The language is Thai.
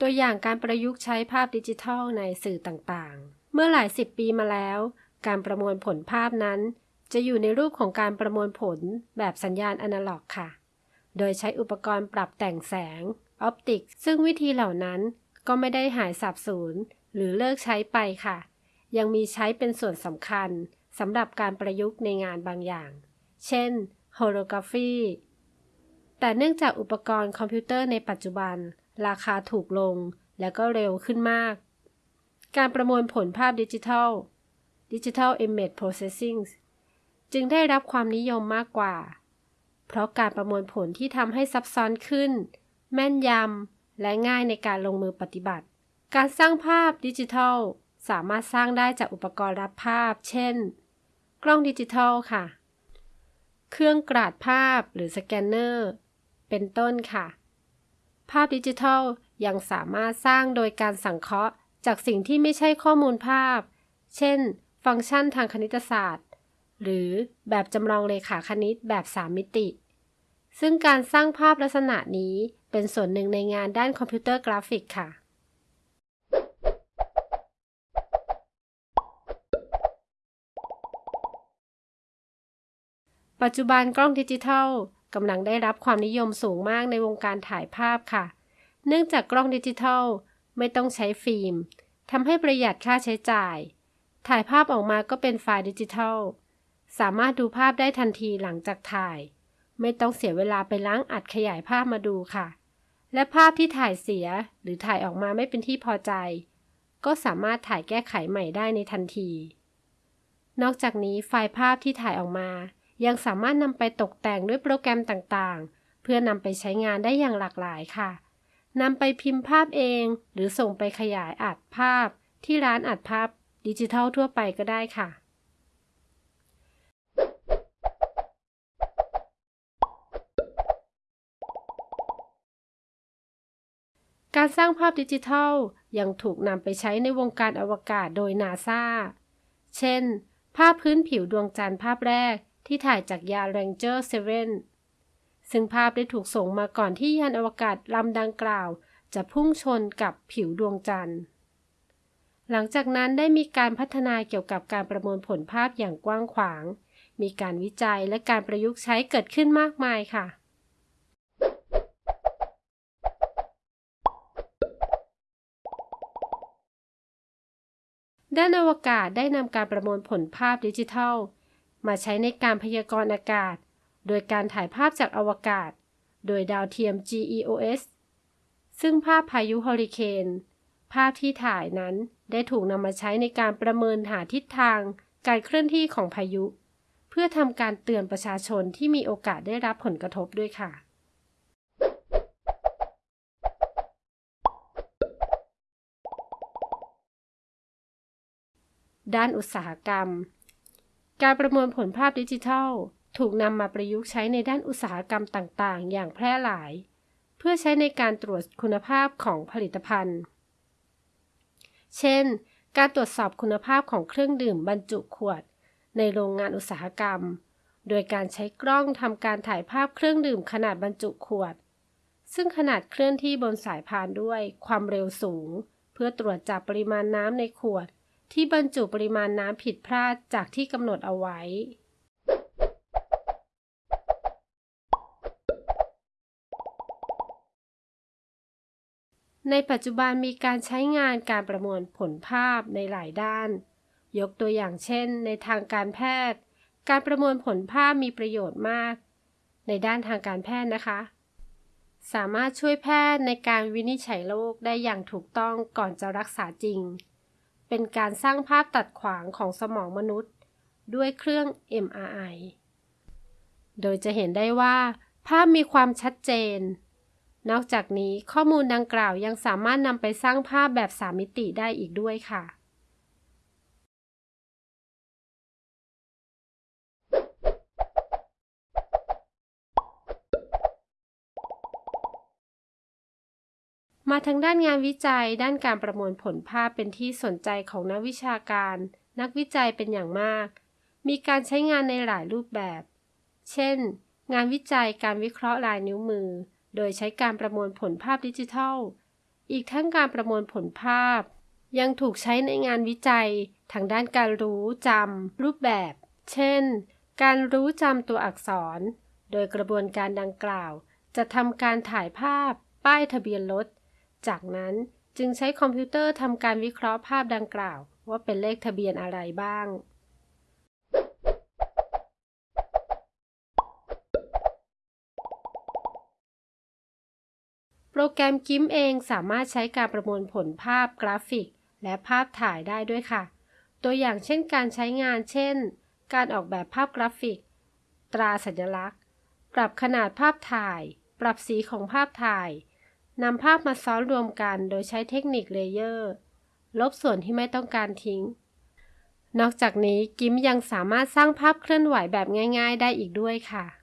ตัวอย่างการประยุกต์ใช้ภาพดิจิทัลในสื่อต่างๆ เมื่อหลายสิบปีมาแล้ว การประมวลผลภาพนั้น จะอยู่ในรูปของการประมวลผลแบบสัญญาณอนาล็อกค่ะ โดยใช้อุปกรณ์ปรับแต่งแสง ออปติก ซึ่งวิธีเหล่านั้นก็ไม่ได้หายสับสูญหรือเลิกใช้ไปค่ะ ยังมีใช้เป็นส่วนสำคัญสำหรับการประยุกต์ในงานบางอย่าง เช่นโฮโลกราฟีแต่เนื่องจากอุปกรณ์คอมพิวเตอร์ในปัจจุบัน ราคาถูกลง และก็เร็วขึ้นมาก การประมวลผลภาพดิจิทัล Digital Image Processing จึงได้รับความนิยมมากกว่า เพราะการประมวลผลที่ทำให้ซับซ้อนขึ้น แม่นยำ และง่ายในการลงมือปฏิบัติ การสร้างภาพดิจิทัล สามารถสร้างได้จากอุปกรณ์รับภาพ เช่น กล้องดิจิทัลค่ะ เครื่องกราดภาพหรือสแกนเนอร์ เป็นต้นค่ะ ภาพดิจิทัลยังสามารถสร้างโดยการสังเคราะห์ จากสิ่งที่ไม่ใช่ข้อมูลภาพ เช่น ฟังก์ชันทางคณิตศาสตร์ หรือแบบจำลองเลขาคณิตแบบ 3 มิติ ซึ่งการสร้างภาพลักษณะนี้เป็นส่วนหนึ่งในงานด้านคอมพิวเตอร์กราฟิกค่ะปัจจุบันกล้องดิจิทัล กำลังได้รับความนิยมสูงมากในวงการถ่ายภาพค่ะ เนื่องจากกล้องดิจิทัลไม่ต้องใช้ฟิล์มทำให้ประหยัดค่าใช้จ่าย ถ่ายภาพออกมาก็เป็นไฟล์ดิจิทัล สามารถดูภาพได้ทันทีหลังจากถ่าย ไม่ต้องเสียเวลาไปล้างอัดขยายภาพมาดูค่ะ และภาพที่ถ่ายเสียหรือถ่ายออกมาไม่เป็นที่พอใจ ก็สามารถถ่ายแก้ไขใหม่ได้ในทันที นอกจากนี้ไฟล์ภาพที่ถ่ายออกมา ยังสามารถนำไปตกแต่งด้วยโปรแกรมต่างๆ เพื่อนำไปใช้งานได้อย่างหลากหลายค่ะนำไปพิมพ์ภาพเอง หรือส่งไปขยายอัดภาพ ที่ร้านอัดภาพดิจิทัลทั่วไปก็ได้ค่ะ การสร้างภาพดิจิทัลยังถูกนำไปใช้ในวงการอวกาศโดยนาซาเช่น ภาพพื้นผิวดวงจันทร์ภาพแรก ที่ถ่ายจากยาน Ranger 7 ซึ่งภาพได้ถูกส่งมาก่อนที่ยานอวกาศลำดังกล่าว จะพุ่งชนกับผิวดวงจันทร์ หลังจากนั้นได้มีการพัฒนาเกี่ยวกับการประมวลผลภาพอย่างกว้างขวาง มีการวิจัยและการประยุกต์ใช้เกิดขึ้นมากมายค่ะด้านอวกาศได้นำการประมวลผลภาพดิจิทัล มาใช้ในการพยากรณ์อากาศ โดยการถ่ายภาพจากอวกาศ โดยดาวเทียม GEOS ซึ่งภาพพายุเฮอริเคน ภาพที่ถ่ายนั้นได้ถูกนำมาใช้ในการประเมินหาทิศทางการเคลื่อนที่ของพายุ เพื่อทำการเตือนประชาชนที่มีโอกาสได้รับผลกระทบด้วยค่ะ ด้านอุตสาหกรรม การประมวลผลภาพดิจิทัล ถูกนำมาประยุกต์ใช้ในด้านอุตสาหกรรมต่างๆ อย่างแพร่หลาย เพื่อใช้ในการตรวจคุณภาพของผลิตภัณฑ์ เช่น การตรวจสอบคุณภาพของเครื่องดื่มบรรจุขวด ในโรงงานอุตสาหกรรม โดยการใช้กล้องทำการถ่ายภาพเครื่องดื่มขนาดบรรจุขวด ซึ่งขนาดเคลื่อนที่บนสายพานด้วยความเร็วสูง เพื่อตรวจจับปริมาณน้ำในขวด ที่บรรจุปริมาณน้ำผิดพลาดจากที่กำหนดเอาไว้ ในปัจจุบันมีการใช้งานการประมวลผลภาพในหลายด้าน ยกตัวอย่างเช่น ในทางการแพทย์ การประมวลผลภาพมีประโยชน์มาก ในด้านทางการแพทย์นะคะ สามารถช่วยแพทย์ในการวินิจฉัยโรคได้อย่างถูกต้องก่อนจะรักษาจริง เป็นการสร้างภาพตัดขวางของสมองมนุษย์ ด้วยเครื่อง MRI โดยจะเห็นได้ว่า ภาพมีความชัดเจน นอกจากนี้ข้อมูลดังกล่าวยังสามารถนำไปสร้างภาพแบบสามมิติได้อีกด้วยค่ะ มาทางด้านงานวิจัย ด้านการประมวลผลภาพเป็นที่สนใจของนักวิชาการ นักวิจัยเป็นอย่างมาก มีการใช้งานในหลายรูปแบบ เช่น งานวิจัยการวิเคราะห์ลายนิ้วมือ โดยใช้การประมวลผลภาพดิจิทัล อีกทั้งการประมวลผลภาพ ยังถูกใช้ในงานวิจัย ทางด้านการรู้จำรูปแบบ เช่น การรู้จำตัวอักษร โดยกระบวนการดังกล่าว จะทำการถ่ายภาพ ป้ายทะเบียนรถ จากนั้นจึงใช้คอมพิวเตอร์ทำการวิเคราะห์ภาพดังกล่าว ว่าเป็นเลขทะเบียนอะไรบ้าง โปรแกรม GIMP เองสามารถใช้การประมวลผลภาพกราฟิก และภาพถ่ายได้ด้วยค่ะ ตัวอย่างเช่นการใช้งานเช่น การออกแบบภาพกราฟิก ตราสัญลักษณ์ ปรับขนาดภาพถ่าย ปรับสีของภาพถ่าย นำภาพมาซ้อนรวมกันโดยใช้เทคนิค layer ลบส่วนที่ไม่ต้องการทิ้ง นอกจากนี้ GIMP ยังสามารถสร้างภาพเคลื่อนไหวแบบง่าย ๆ ได้อีกด้วยค่ะ